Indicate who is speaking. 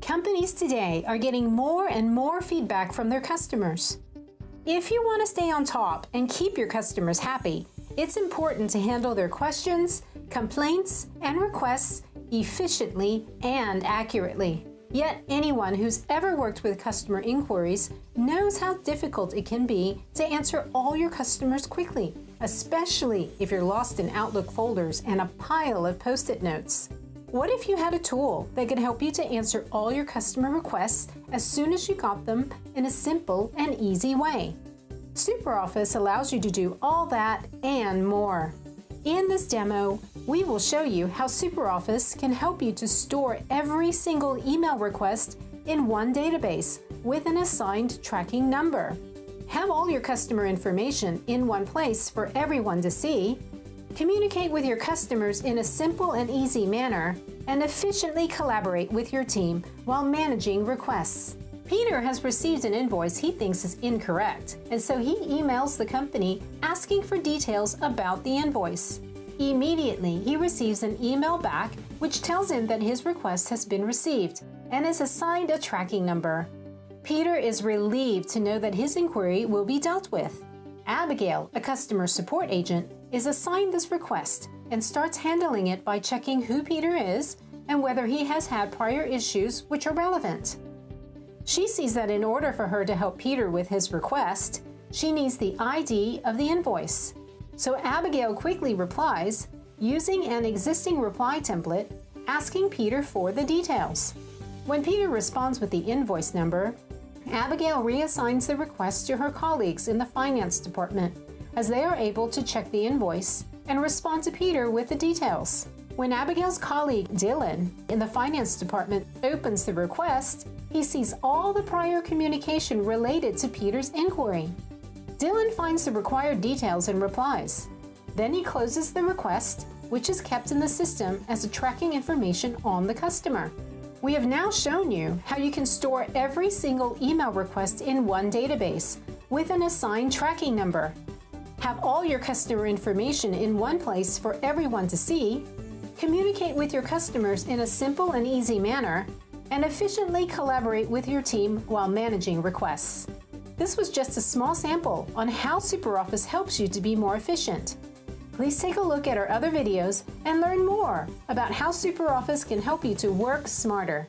Speaker 1: Companies today are getting more and more feedback from their customers. If you want to stay on top and keep your customers happy, it's important to handle their questions, complaints, and requests efficiently and accurately. Yet anyone who's ever worked with customer inquiries knows how difficult it can be to answer all your customers quickly, especially if you're lost in Outlook folders and a pile of post-it notes. What if you had a tool that could help you to answer all your customer requests as soon as you got them in a simple and easy way? SuperOffice allows you to do all that and more. In this demo, we will show you how SuperOffice can help you to store every single email request in one database with an assigned tracking number. Have all your customer information in one place for everyone to see, communicate with your customers in a simple and easy manner, and efficiently collaborate with your team while managing requests. Peter has received an invoice he thinks is incorrect, and so he emails the company asking for details about the invoice. Immediately, he receives an email back which tells him that his request has been received and is assigned a tracking number. Peter is relieved to know that his inquiry will be dealt with. Abigail, a customer support agent, is assigned this request and starts handling it by checking who Peter is and whether he has had prior issues which are relevant. She sees that in order for her to help Peter with his request, she needs the ID of the invoice. So Abigail quickly replies, using an existing reply template, asking Peter for the details. When Peter responds with the invoice number, Abigail reassigns the request to her colleagues in the finance department, as they are able to check the invoice and respond to Peter with the details. When Abigail's colleague, Dylan, in the finance department opens the request, he sees all the prior communication related to Peter's inquiry. Dylan finds the required details and replies. Then he closes the request, which is kept in the system as a tracking information on the customer. We have now shown you how you can store every single email request in one database with an assigned tracking number. Have all your customer information in one place for everyone to see, communicate with your customers in a simple and easy manner, and efficiently collaborate with your team while managing requests. This was just a small sample on how SuperOffice helps you to be more efficient. Please take a look at our other videos and learn more about how SuperOffice can help you to work smarter.